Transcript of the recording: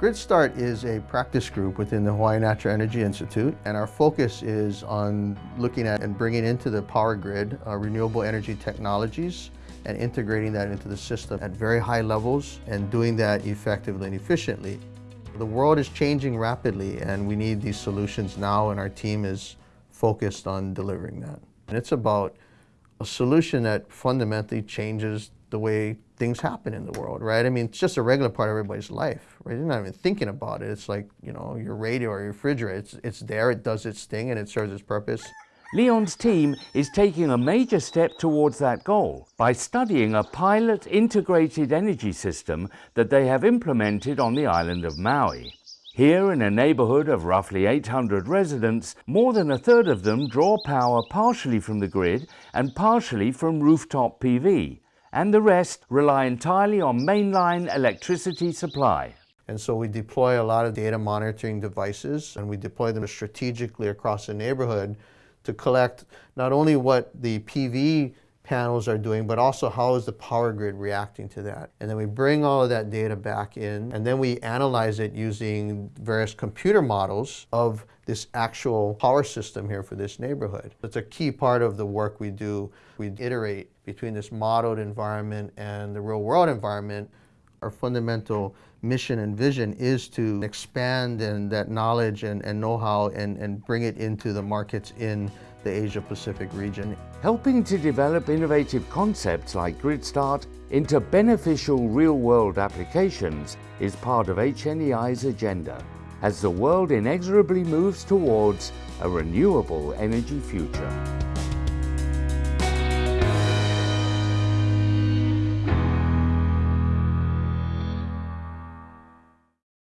GridStart is a practice group within the Hawaii Natural Energy Institute, and our focus is on looking at and bringing into the power grid uh, renewable energy technologies and integrating that into the system at very high levels and doing that effectively and efficiently. The world is changing rapidly and we need these solutions now and our team is focused on delivering that. And it's about a solution that fundamentally changes the way things happen in the world, right? I mean, it's just a regular part of everybody's life, right? You're not even thinking about it. It's like, you know, your radio or your refrigerator, it's, it's there, it does its thing, and it serves its purpose. Leon's team is taking a major step towards that goal by studying a pilot integrated energy system that they have implemented on the island of Maui. Here, in a neighborhood of roughly 800 residents, more than a third of them draw power partially from the grid and partially from rooftop PV, and the rest rely entirely on mainline electricity supply. And so we deploy a lot of data monitoring devices and we deploy them strategically across the neighborhood to collect not only what the PV panels are doing, but also how is the power grid reacting to that. And then we bring all of that data back in, and then we analyze it using various computer models of this actual power system here for this neighborhood. It's a key part of the work we do. We iterate between this modeled environment and the real world environment. Our fundamental mission and vision is to expand and that knowledge and, and know-how and, and bring it into the markets in the Asia Pacific region. Helping to develop innovative concepts like GridStart into beneficial real-world applications is part of HNEI's agenda as the world inexorably moves towards a renewable energy future.